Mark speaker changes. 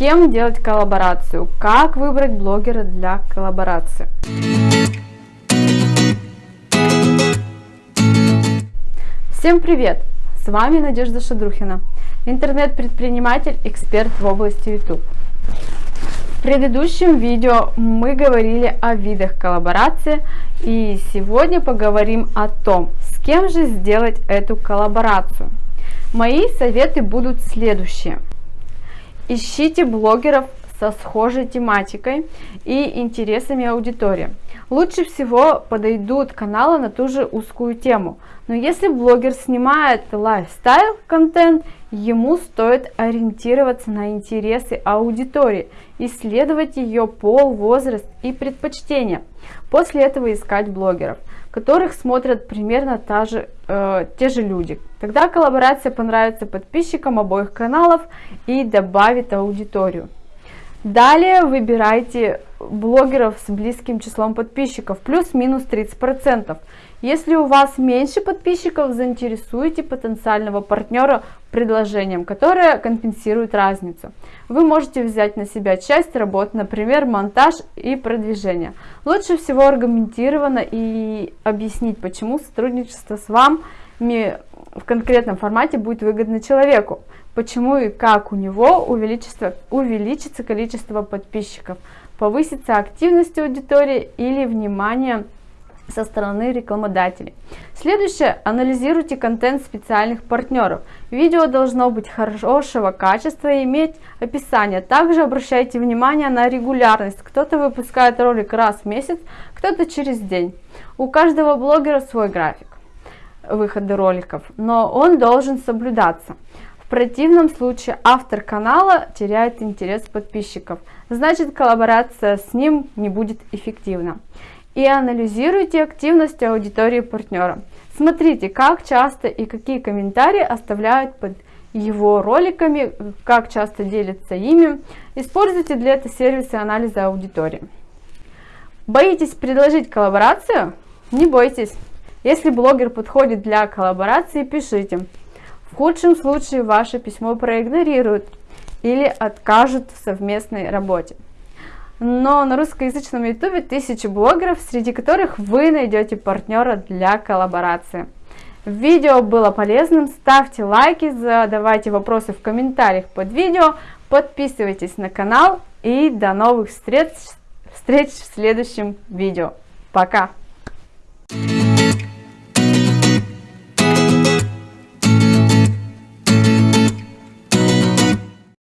Speaker 1: кем делать коллаборацию, как выбрать блогера для коллаборации. Всем привет! С вами Надежда Шадрухина, интернет-предприниматель, эксперт в области YouTube. В предыдущем видео мы говорили о видах коллаборации и сегодня поговорим о том, с кем же сделать эту коллаборацию. Мои советы будут следующие. Ищите блогеров со схожей тематикой и интересами аудитории. Лучше всего подойдут каналы на ту же узкую тему. Но если блогер снимает лайфстайл контент, ему стоит ориентироваться на интересы аудитории, исследовать ее пол, возраст и предпочтения. После этого искать блогеров, которых смотрят примерно та же, э, те же люди. Тогда коллаборация понравится подписчикам обоих каналов и добавит аудиторию. Далее выбирайте блогеров с близким числом подписчиков, плюс-минус 30%. Если у вас меньше подписчиков, заинтересуйте потенциального партнера предложением, которое компенсирует разницу. Вы можете взять на себя часть работ, например, монтаж и продвижение. Лучше всего аргументированно и объяснить, почему сотрудничество с вами в конкретном формате будет выгодно человеку почему и как у него увеличится, увеличится количество подписчиков, повысится активность аудитории или внимание со стороны рекламодателей. Следующее, анализируйте контент специальных партнеров. Видео должно быть хорошего качества и иметь описание. Также обращайте внимание на регулярность. Кто-то выпускает ролик раз в месяц, кто-то через день. У каждого блогера свой график выхода роликов, но он должен соблюдаться противном случае автор канала теряет интерес подписчиков, значит коллаборация с ним не будет эффективна. И анализируйте активность аудитории партнера. Смотрите, как часто и какие комментарии оставляют под его роликами, как часто делятся ими. Используйте для этого сервисы анализа аудитории. Боитесь предложить коллаборацию? Не бойтесь. Если блогер подходит для коллаборации, пишите. В худшем случае ваше письмо проигнорируют или откажут в совместной работе. Но на русскоязычном ютубе тысячи блогеров, среди которых вы найдете партнера для коллаборации. Видео было полезным, ставьте лайки, задавайте вопросы в комментариях под видео, подписывайтесь на канал и до новых встреч, встреч в следующем видео. Пока!